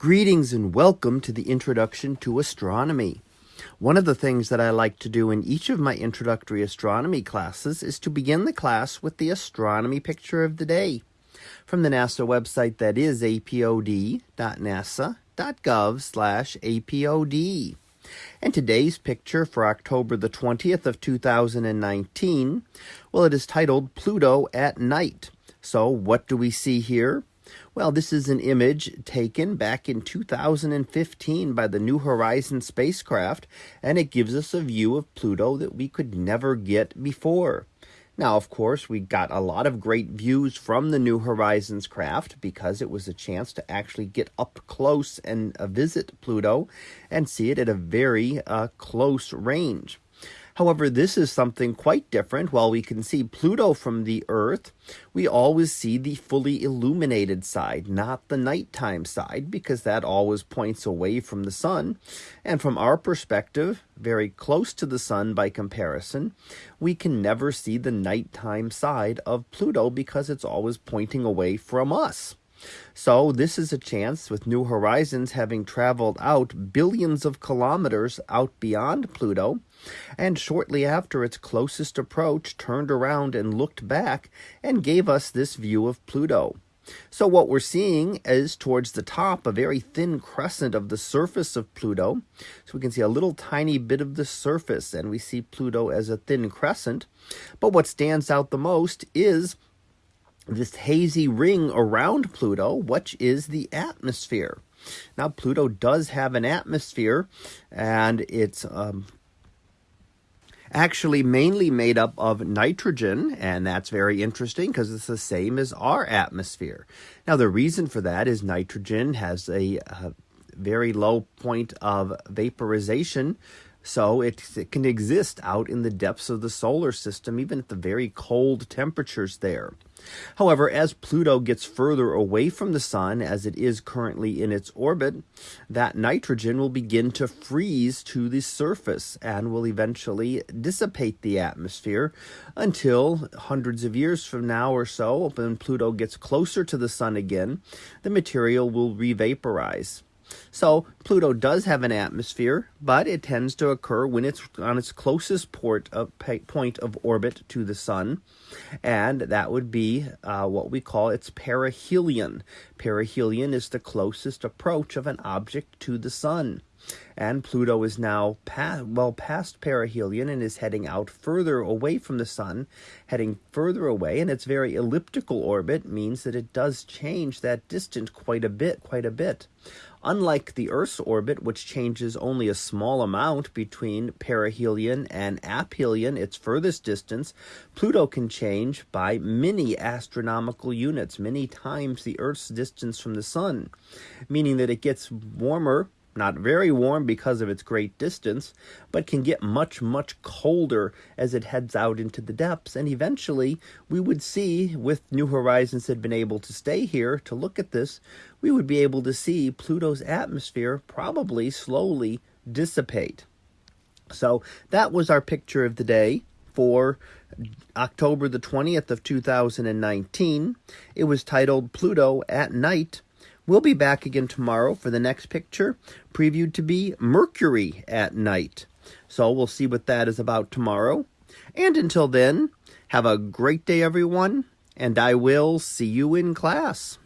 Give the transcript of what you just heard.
Greetings and welcome to the Introduction to Astronomy. One of the things that I like to do in each of my introductory astronomy classes is to begin the class with the astronomy picture of the day from the NASA website that is apod.nasa.gov slash apod. And today's picture for October the 20th of 2019, well, it is titled Pluto at Night. So what do we see here? Well, this is an image taken back in 2015 by the New Horizons spacecraft, and it gives us a view of Pluto that we could never get before. Now, of course, we got a lot of great views from the New Horizons craft because it was a chance to actually get up close and uh, visit Pluto and see it at a very uh, close range. However, this is something quite different. While we can see Pluto from the Earth, we always see the fully illuminated side, not the nighttime side, because that always points away from the sun. And from our perspective, very close to the sun by comparison, we can never see the nighttime side of Pluto because it's always pointing away from us. So this is a chance with New Horizons having traveled out billions of kilometers out beyond Pluto, and shortly after its closest approach turned around and looked back and gave us this view of Pluto. So what we're seeing is towards the top a very thin crescent of the surface of Pluto. So we can see a little tiny bit of the surface and we see Pluto as a thin crescent. But what stands out the most is this hazy ring around Pluto, which is the atmosphere. Now, Pluto does have an atmosphere, and it's um, actually mainly made up of nitrogen, and that's very interesting because it's the same as our atmosphere. Now, the reason for that is nitrogen has a, a very low point of vaporization so it, it, can exist out in the depths of the solar system, even at the very cold temperatures there. However, as Pluto gets further away from the Sun, as it is currently in its orbit, that nitrogen will begin to freeze to the surface and will eventually dissipate the atmosphere until hundreds of years from now or so, when Pluto gets closer to the Sun again, the material will revaporize. So Pluto does have an atmosphere, but it tends to occur when it's on its closest port of, point of orbit to the Sun, and that would be uh, what we call its perihelion. Perihelion is the closest approach of an object to the Sun. And Pluto is now pa- well past perihelion and is heading out further away from the sun, heading further away, and its very elliptical orbit means that it does change that distance quite a bit, quite a bit. Unlike the Earth's orbit, which changes only a small amount between perihelion and aphelion, its furthest distance, Pluto can change by many astronomical units, many times the Earth's distance from the Sun, meaning that it gets warmer not very warm because of its great distance, but can get much, much colder as it heads out into the depths. And eventually, we would see, with New Horizons had been able to stay here to look at this, we would be able to see Pluto's atmosphere probably slowly dissipate. So that was our picture of the day for October the 20th of 2019. It was titled Pluto at Night We'll be back again tomorrow for the next picture, previewed to be Mercury at night. So we'll see what that is about tomorrow. And until then, have a great day, everyone, and I will see you in class.